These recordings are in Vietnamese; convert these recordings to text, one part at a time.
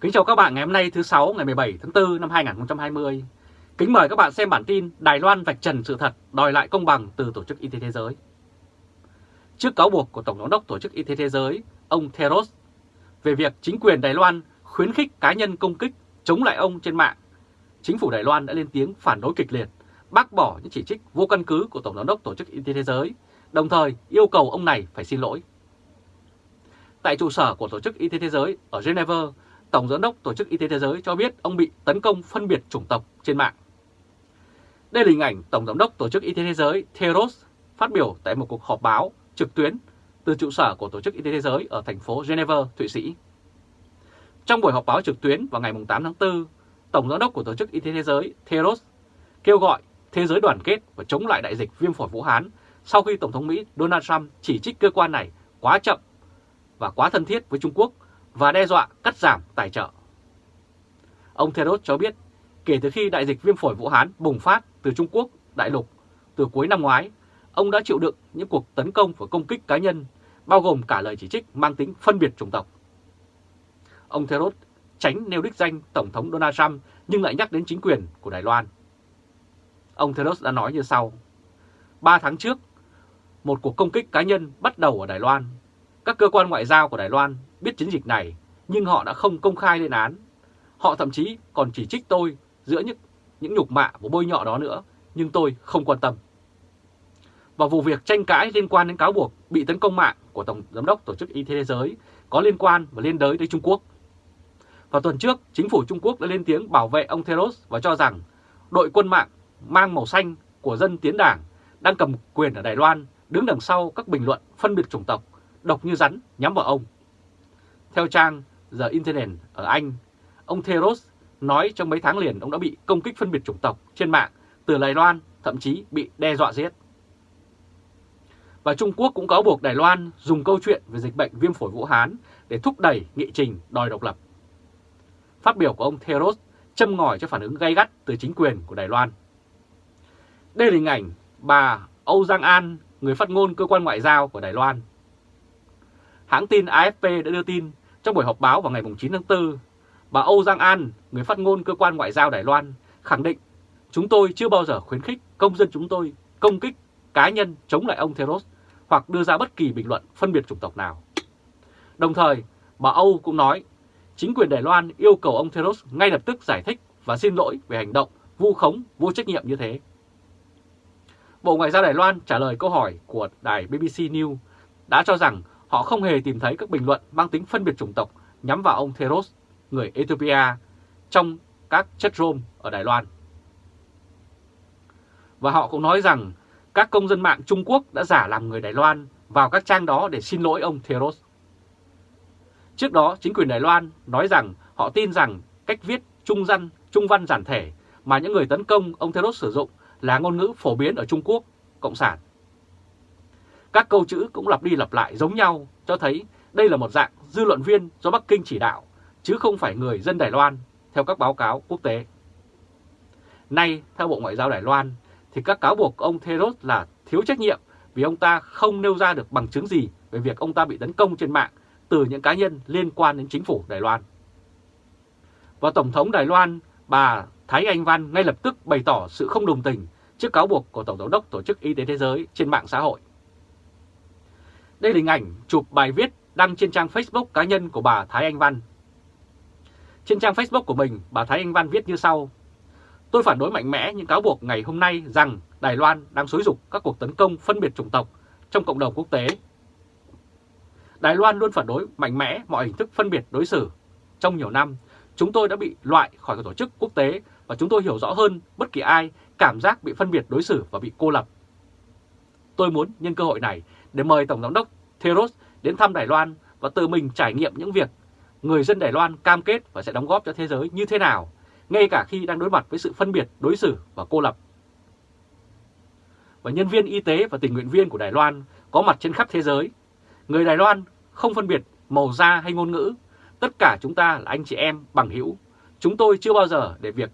Kính chào các bạn ngày hôm nay thứ 6 ngày 17 tháng 4 năm 2020. Kính mời các bạn xem bản tin Đài Loan vạch trần sự thật đòi lại công bằng từ Tổ chức Y tế Thế giới. Trước cáo buộc của Tổng giám đốc Tổ chức Y tế Thế giới, ông Theros, về việc chính quyền Đài Loan khuyến khích cá nhân công kích chống lại ông trên mạng, chính phủ Đài Loan đã lên tiếng phản đối kịch liệt, bác bỏ những chỉ trích vô căn cứ của Tổng giám đốc Tổ chức Y tế Thế giới, đồng thời yêu cầu ông này phải xin lỗi. Tại trụ sở của Tổ chức Y tế Thế giới ở Geneva, Tổng Giám đốc Tổ chức Y tế Thế giới cho biết ông bị tấn công phân biệt chủng tộc trên mạng. Đây là hình ảnh Tổng Giám đốc Tổ chức Y tế Thế giới Theros phát biểu tại một cuộc họp báo trực tuyến từ trụ sở của Tổ chức Y tế Thế giới ở thành phố Geneva, Thụy Sĩ. Trong buổi họp báo trực tuyến vào ngày 8 tháng 4, Tổng Giám đốc của Tổ chức Y tế Thế giới Theros kêu gọi thế giới đoàn kết và chống lại đại dịch viêm phổi Vũ Hán sau khi Tổng thống Mỹ Donald Trump chỉ trích cơ quan này quá chậm và quá thân thiết với Trung Quốc và đe dọa cắt giảm tài trợ. Ông Theros cho biết kể từ khi đại dịch viêm phổi Vũ Hán bùng phát từ Trung Quốc đại lục từ cuối năm ngoái, ông đã chịu đựng những cuộc tấn công và công kích cá nhân, bao gồm cả lời chỉ trích mang tính phân biệt chủng tộc. Ông Theros tránh nêu đích danh Tổng thống Donald Trump nhưng lại nhắc đến chính quyền của Đài Loan. Ông Theros đã nói như sau. Ba tháng trước, một cuộc công kích cá nhân bắt đầu ở Đài Loan. Các cơ quan ngoại giao của Đài Loan biết chiến dịch này nhưng họ đã không công khai lên án. Họ thậm chí còn chỉ trích tôi giữa những, những nhục mạ và bôi nhọ đó nữa, nhưng tôi không quan tâm. Và vụ việc tranh cãi liên quan đến cáo buộc bị tấn công mạng của Tổng Giám đốc Tổ chức Y tế Thế giới có liên quan và liên đới tới Trung Quốc. Vào tuần trước, chính phủ Trung Quốc đã lên tiếng bảo vệ ông Theros và cho rằng đội quân mạng mang màu xanh của dân tiến đảng đang cầm quyền ở Đài Loan đứng đằng sau các bình luận phân biệt chủng tộc, độc như rắn nhắm vào ông. Theo trang The Internet ở Anh, ông Theros nói trong mấy tháng liền ông đã bị công kích phân biệt chủng tộc trên mạng từ Đài Loan, thậm chí bị đe dọa giết. Và Trung Quốc cũng cáo buộc Đài Loan dùng câu chuyện về dịch bệnh viêm phổi Vũ Hán để thúc đẩy nghị trình đòi độc lập. Phát biểu của ông Theros châm ngòi cho phản ứng gay gắt từ chính quyền của Đài Loan. Đây là hình ảnh bà Âu Giang An, người phát ngôn cơ quan ngoại giao của Đài Loan. Hãng tin AFP đã đưa tin trong buổi họp báo vào ngày 9 tháng 4, bà Âu Giang An, người phát ngôn cơ quan ngoại giao Đài Loan, khẳng định chúng tôi chưa bao giờ khuyến khích công dân chúng tôi công kích cá nhân chống lại ông Theros hoặc đưa ra bất kỳ bình luận phân biệt chủng tộc nào. Đồng thời, bà Âu cũng nói chính quyền Đài Loan yêu cầu ông Theros ngay lập tức giải thích và xin lỗi về hành động vu khống vô trách nhiệm như thế. Bộ Ngoại giao Đài Loan trả lời câu hỏi của đài BBC News đã cho rằng họ không hề tìm thấy các bình luận mang tính phân biệt chủng tộc nhắm vào ông Theros, người Ethiopia, trong các chất room ở Đài Loan. Và họ cũng nói rằng các công dân mạng Trung Quốc đã giả làm người Đài Loan vào các trang đó để xin lỗi ông Theros. Trước đó, chính quyền Đài Loan nói rằng họ tin rằng cách viết trung văn, trung văn giản thể mà những người tấn công ông Theros sử dụng là ngôn ngữ phổ biến ở Trung Quốc, Cộng sản. Các câu chữ cũng lặp đi lặp lại giống nhau, cho thấy đây là một dạng dư luận viên do Bắc Kinh chỉ đạo, chứ không phải người dân Đài Loan, theo các báo cáo quốc tế. Nay, theo Bộ Ngoại giao Đài Loan, thì các cáo buộc ông Theros là thiếu trách nhiệm vì ông ta không nêu ra được bằng chứng gì về việc ông ta bị tấn công trên mạng từ những cá nhân liên quan đến chính phủ Đài Loan. Và Tổng thống Đài Loan, bà Thái Anh Văn ngay lập tức bày tỏ sự không đồng tình trước cáo buộc của Tổng giám đốc Tổ chức Y tế Thế giới trên mạng xã hội. Đây là hình ảnh chụp bài viết đăng trên trang Facebook cá nhân của bà Thái Anh Văn. Trên trang Facebook của mình, bà Thái Anh Văn viết như sau. Tôi phản đối mạnh mẽ những cáo buộc ngày hôm nay rằng Đài Loan đang xối dục các cuộc tấn công phân biệt chủng tộc trong cộng đồng quốc tế. Đài Loan luôn phản đối mạnh mẽ mọi hình thức phân biệt đối xử. Trong nhiều năm, chúng tôi đã bị loại khỏi các tổ chức quốc tế và chúng tôi hiểu rõ hơn bất kỳ ai cảm giác bị phân biệt đối xử và bị cô lập. Tôi muốn nhân cơ hội này để mời Tổng giám đốc Theros đến thăm Đài Loan và tự mình trải nghiệm những việc người dân Đài Loan cam kết và sẽ đóng góp cho thế giới như thế nào, ngay cả khi đang đối mặt với sự phân biệt, đối xử và cô lập. Và nhân viên y tế và tình nguyện viên của Đài Loan có mặt trên khắp thế giới. Người Đài Loan không phân biệt màu da hay ngôn ngữ, tất cả chúng ta là anh chị em bằng hữu. Chúng tôi chưa bao giờ để việc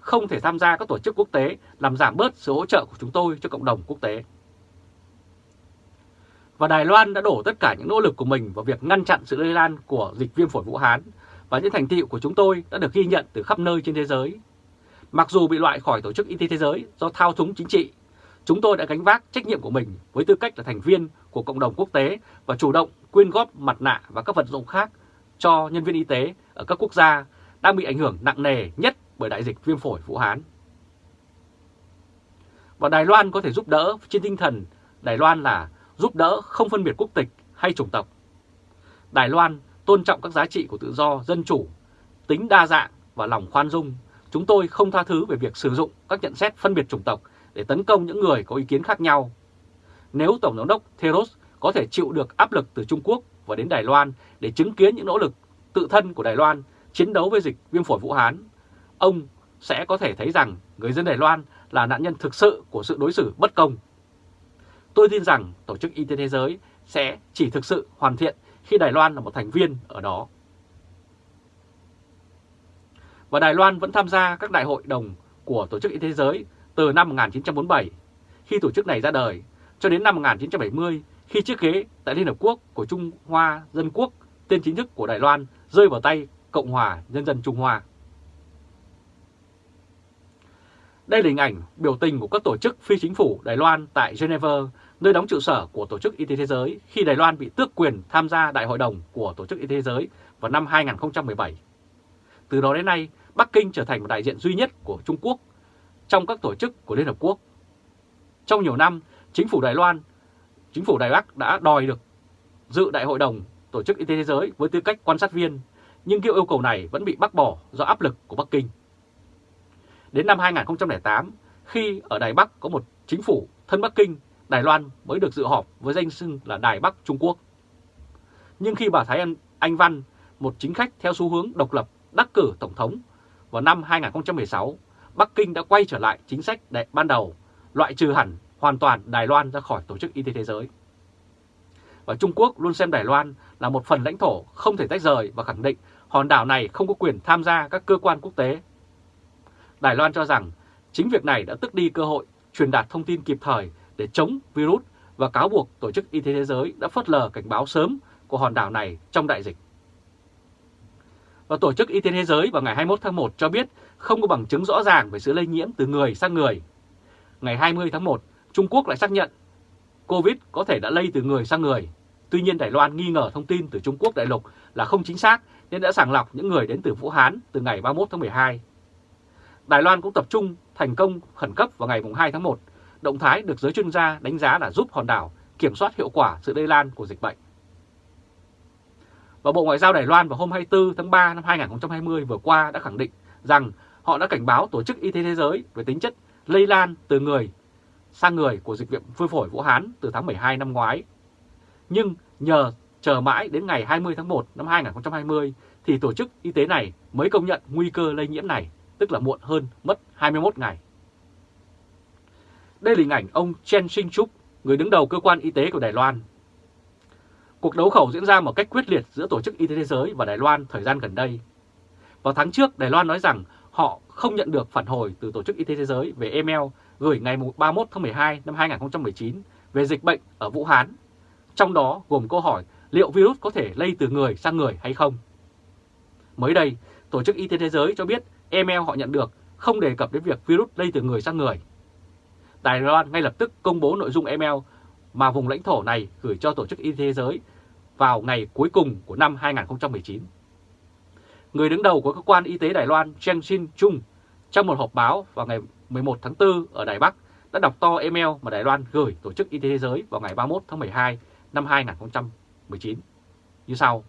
không thể tham gia các tổ chức quốc tế làm giảm bớt sự hỗ trợ của chúng tôi cho cộng đồng quốc tế. Và Đài Loan đã đổ tất cả những nỗ lực của mình vào việc ngăn chặn sự lây lan của dịch viêm phổi Vũ Hán và những thành tiệu của chúng tôi đã được ghi nhận từ khắp nơi trên thế giới. Mặc dù bị loại khỏi Tổ chức Y tế Thế giới do thao túng chính trị, chúng tôi đã gánh vác trách nhiệm của mình với tư cách là thành viên của cộng đồng quốc tế và chủ động quyên góp mặt nạ và các vật dụng khác cho nhân viên y tế ở các quốc gia đang bị ảnh hưởng nặng nề nhất bởi đại dịch viêm phổi Vũ Hán. Và Đài Loan có thể giúp đỡ trên tinh thần Đài Loan là giúp đỡ không phân biệt quốc tịch hay chủng tộc. Đài Loan tôn trọng các giá trị của tự do, dân chủ, tính đa dạng và lòng khoan dung. Chúng tôi không tha thứ về việc sử dụng các nhận xét phân biệt chủng tộc để tấn công những người có ý kiến khác nhau. Nếu Tổng giám đốc Theros có thể chịu được áp lực từ Trung Quốc và đến Đài Loan để chứng kiến những nỗ lực tự thân của Đài Loan chiến đấu với dịch viêm phổi Vũ Hán, ông sẽ có thể thấy rằng người dân Đài Loan là nạn nhân thực sự của sự đối xử bất công. Tôi tin rằng Tổ chức Y tế Thế giới sẽ chỉ thực sự hoàn thiện khi Đài Loan là một thành viên ở đó. Và Đài Loan vẫn tham gia các đại hội đồng của Tổ chức Y tế Thế giới từ năm 1947, khi tổ chức này ra đời, cho đến năm 1970, khi chiếc ghế tại Liên Hợp Quốc của Trung Hoa Dân Quốc, tên chính thức của Đài Loan, rơi vào tay Cộng hòa Nhân dân Trung Hoa. Đây là hình ảnh biểu tình của các tổ chức phi chính phủ Đài Loan tại Geneva, nơi đóng trụ sở của Tổ chức Y tế Thế giới khi Đài Loan bị tước quyền tham gia Đại hội đồng của Tổ chức Y tế Thế giới vào năm 2017. Từ đó đến nay, Bắc Kinh trở thành một đại diện duy nhất của Trung Quốc trong các tổ chức của Liên Hợp Quốc. Trong nhiều năm, chính phủ Đài Loan, chính phủ Đài Bắc đã đòi được dự Đại hội đồng Tổ chức Y tế Thế giới với tư cách quan sát viên, nhưng yêu cầu này vẫn bị bác bỏ do áp lực của Bắc Kinh. Đến năm 2008, khi ở Đài Bắc có một chính phủ thân Bắc Kinh, Đài Loan mới được dự họp với danh xưng là Đài Bắc Trung Quốc. Nhưng khi bà Thái Anh, Anh Văn, một chính khách theo xu hướng độc lập, đắc cử Tổng thống vào năm 2016, Bắc Kinh đã quay trở lại chính sách đại ban đầu, loại trừ hẳn hoàn toàn Đài Loan ra khỏi Tổ chức Y tế Thế giới. Và Trung Quốc luôn xem Đài Loan là một phần lãnh thổ không thể tách rời và khẳng định hòn đảo này không có quyền tham gia các cơ quan quốc tế Đài Loan cho rằng chính việc này đã tức đi cơ hội truyền đạt thông tin kịp thời để chống virus và cáo buộc Tổ chức Y tế Thế giới đã phớt lờ cảnh báo sớm của hòn đảo này trong đại dịch. Và Tổ chức Y tế Thế giới vào ngày 21 tháng 1 cho biết không có bằng chứng rõ ràng về sự lây nhiễm từ người sang người. Ngày 20 tháng 1, Trung Quốc lại xác nhận COVID có thể đã lây từ người sang người. Tuy nhiên Đài Loan nghi ngờ thông tin từ Trung Quốc đại lục là không chính xác nên đã sàng lọc những người đến từ Vũ Hán từ ngày 31 tháng 12 Đài Loan cũng tập trung thành công khẩn cấp vào ngày 2 tháng 1, động thái được giới chuyên gia đánh giá là giúp hòn đảo kiểm soát hiệu quả sự lây lan của dịch bệnh. Và Bộ Ngoại giao Đài Loan vào hôm 24 tháng 3 năm 2020 vừa qua đã khẳng định rằng họ đã cảnh báo Tổ chức Y tế Thế giới về tính chất lây lan từ người sang người của dịch viện phôi phổi Vũ Hán từ tháng 12 năm ngoái. Nhưng nhờ chờ mãi đến ngày 20 tháng 1 năm 2020 thì Tổ chức Y tế này mới công nhận nguy cơ lây nhiễm này tức là muộn hơn mất 21 ngày. Đây là hình ảnh ông Chen Shing-chuk, người đứng đầu cơ quan y tế của Đài Loan. Cuộc đấu khẩu diễn ra một cách quyết liệt giữa Tổ chức Y tế Thế giới và Đài Loan thời gian gần đây. Vào tháng trước, Đài Loan nói rằng họ không nhận được phản hồi từ Tổ chức Y tế Thế giới về email gửi ngày 31 tháng 12 năm 2019 về dịch bệnh ở Vũ Hán, trong đó gồm câu hỏi liệu virus có thể lây từ người sang người hay không. Mới đây, Tổ chức Y tế Thế giới cho biết email họ nhận được không đề cập đến việc virus lây từ người sang người. Đài Loan ngay lập tức công bố nội dung email mà vùng lãnh thổ này gửi cho Tổ chức Y tế Thế giới vào ngày cuối cùng của năm 2019. Người đứng đầu của cơ quan y tế Đài Loan Chen Xin Chung trong một họp báo vào ngày 11 tháng 4 ở Đài Bắc, đã đọc to email mà Đài Loan gửi Tổ chức Y tế Thế giới vào ngày 31 tháng 12 năm 2019 như sau.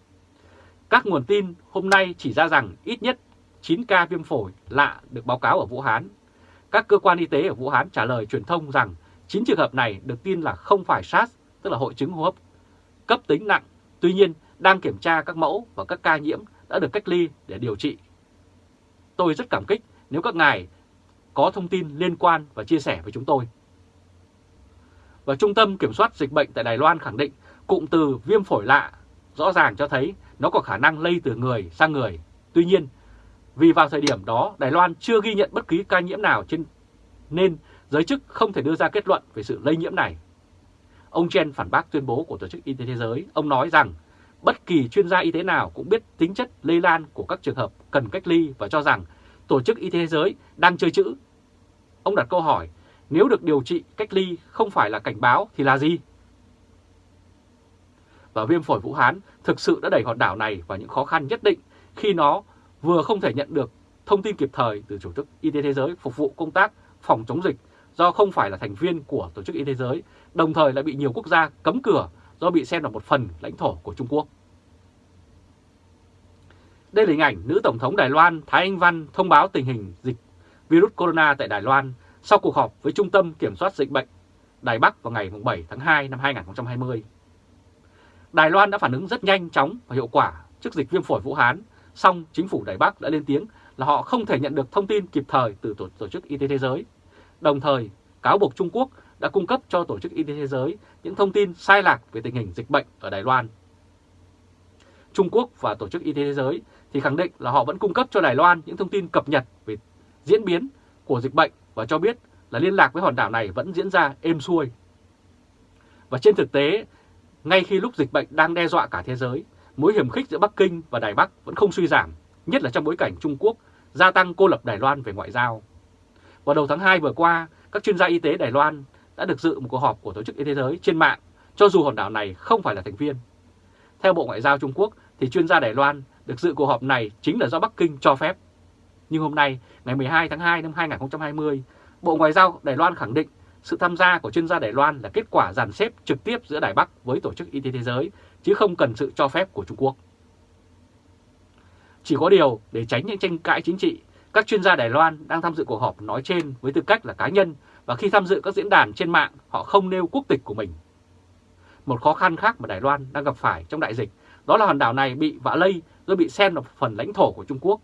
Các nguồn tin hôm nay chỉ ra rằng ít nhất 9 ca viêm phổi lạ được báo cáo ở Vũ Hán. Các cơ quan y tế ở Vũ Hán trả lời truyền thông rằng 9 trường hợp này được tin là không phải SARS, tức là hội chứng hô hấp cấp tính nặng, tuy nhiên đang kiểm tra các mẫu và các ca nhiễm đã được cách ly để điều trị. Tôi rất cảm kích nếu các ngài có thông tin liên quan và chia sẻ với chúng tôi. Và Trung tâm Kiểm soát Dịch bệnh tại Đài Loan khẳng định cụm từ viêm phổi lạ rõ ràng cho thấy nó có khả năng lây từ người sang người. Tuy nhiên, vì vào thời điểm đó Đài Loan chưa ghi nhận bất kỳ ca nhiễm nào trên nên giới chức không thể đưa ra kết luận về sự lây nhiễm này. Ông Chen phản bác tuyên bố của Tổ chức Y tế Thế giới. Ông nói rằng bất kỳ chuyên gia y tế nào cũng biết tính chất lây lan của các trường hợp cần cách ly và cho rằng Tổ chức Y tế Thế giới đang chơi chữ. Ông đặt câu hỏi, nếu được điều trị cách ly không phải là cảnh báo thì là gì? Và viêm phổi Vũ Hán thực sự đã đẩy hòn đảo này vào những khó khăn nhất định khi nó vừa không thể nhận được thông tin kịp thời từ Tổ chức Y tế Thế giới phục vụ công tác phòng chống dịch do không phải là thành viên của Tổ chức Y tế Thế giới, đồng thời lại bị nhiều quốc gia cấm cửa do bị xem là một phần lãnh thổ của Trung Quốc. Đây là hình ảnh nữ Tổng thống Đài Loan Thái Anh Văn thông báo tình hình dịch virus corona tại Đài Loan sau cuộc họp với Trung tâm Kiểm soát Dịch bệnh Đài Bắc vào ngày 7 tháng 2 năm 2020. Đài Loan đã phản ứng rất nhanh chóng và hiệu quả trước dịch viêm phổi Vũ Hán, song chính phủ Đài Bắc đã lên tiếng là họ không thể nhận được thông tin kịp thời từ Tổ, Tổ chức Y tế Thế giới. Đồng thời, cáo buộc Trung Quốc đã cung cấp cho Tổ chức Y tế Thế giới những thông tin sai lạc về tình hình dịch bệnh ở Đài Loan. Trung Quốc và Tổ chức Y tế Thế giới thì khẳng định là họ vẫn cung cấp cho Đài Loan những thông tin cập nhật về diễn biến của dịch bệnh và cho biết là liên lạc với hòn đảo này vẫn diễn ra êm xuôi. Và trên thực tế, ngay khi lúc dịch bệnh đang đe dọa cả thế giới, mối hiểm khích giữa Bắc Kinh và Đài Bắc vẫn không suy giảm, nhất là trong bối cảnh Trung Quốc gia tăng cô lập Đài Loan về ngoại giao. Vào đầu tháng 2 vừa qua, các chuyên gia y tế Đài Loan đã được dự một cuộc họp của Tổ chức Y tế Thế giới trên mạng, cho dù hòn đảo này không phải là thành viên. Theo Bộ Ngoại giao Trung Quốc, thì chuyên gia Đài Loan được dự cuộc họp này chính là do Bắc Kinh cho phép. Nhưng hôm nay, ngày 12 tháng 2 năm 2020, Bộ Ngoại giao Đài Loan khẳng định sự tham gia của chuyên gia Đài Loan là kết quả dàn xếp trực tiếp giữa Đài Bắc với Tổ chức Y tế Thế giới, chứ không cần sự cho phép của Trung Quốc. Chỉ có điều, để tránh những tranh cãi chính trị, các chuyên gia Đài Loan đang tham dự cuộc họp nói trên với tư cách là cá nhân và khi tham dự các diễn đàn trên mạng họ không nêu quốc tịch của mình. Một khó khăn khác mà Đài Loan đang gặp phải trong đại dịch đó là hòn đảo này bị vạ lây do bị xem là phần lãnh thổ của Trung Quốc.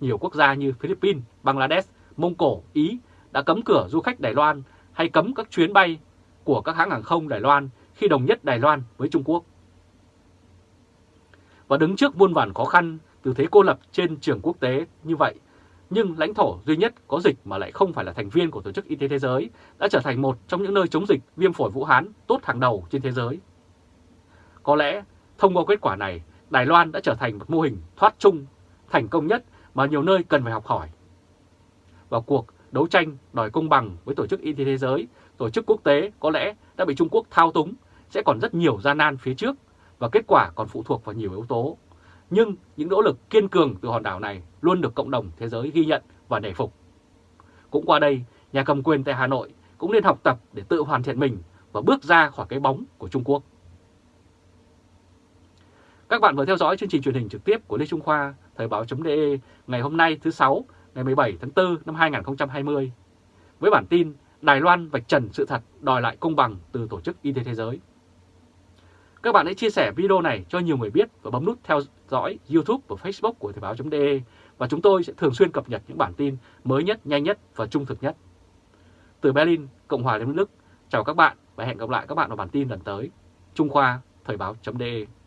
Nhiều quốc gia như Philippines, Bangladesh, Mông Cổ, Ý đã cấm cửa du khách Đài Loan hay cấm các chuyến bay của các hãng hàng không Đài Loan khi đồng nhất Đài Loan với Trung Quốc. Và đứng trước muôn vàn khó khăn từ thế cô lập trên trường quốc tế như vậy, nhưng lãnh thổ duy nhất có dịch mà lại không phải là thành viên của Tổ chức Y tế Thế giới đã trở thành một trong những nơi chống dịch viêm phổi Vũ Hán tốt hàng đầu trên thế giới. Có lẽ thông qua kết quả này, Đài Loan đã trở thành một mô hình thoát chung thành công nhất mà nhiều nơi cần phải học hỏi. Vào cuộc đấu tranh đòi công bằng với Tổ chức Y tế Thế giới, tổ chức quốc tế có lẽ đã bị Trung Quốc thao túng, sẽ còn rất nhiều gian nan phía trước và kết quả còn phụ thuộc vào nhiều yếu tố. Nhưng những nỗ lực kiên cường từ hòn đảo này luôn được cộng đồng thế giới ghi nhận và nể phục. Cũng qua đây, nhà cầm quyền tại Hà Nội cũng nên học tập để tự hoàn thiện mình và bước ra khỏi cái bóng của Trung Quốc. Các bạn vừa theo dõi chương trình truyền hình trực tiếp của Lê Trung Khoa, Thời báo.de ngày hôm nay thứ sáu ngày 17 tháng 4 năm 2020. Với bản tin Đài Loan vạch trần sự thật đòi lại công bằng từ Tổ chức Y tế Thế giới. Các bạn hãy chia sẻ video này cho nhiều người biết và bấm nút theo dõi YouTube và Facebook của Thời báo.de và chúng tôi sẽ thường xuyên cập nhật những bản tin mới nhất, nhanh nhất và trung thực nhất. Từ Berlin, Cộng hòa Liên bang Đức, chào các bạn và hẹn gặp lại các bạn vào bản tin lần tới. Trung Khoa, Thời báo.de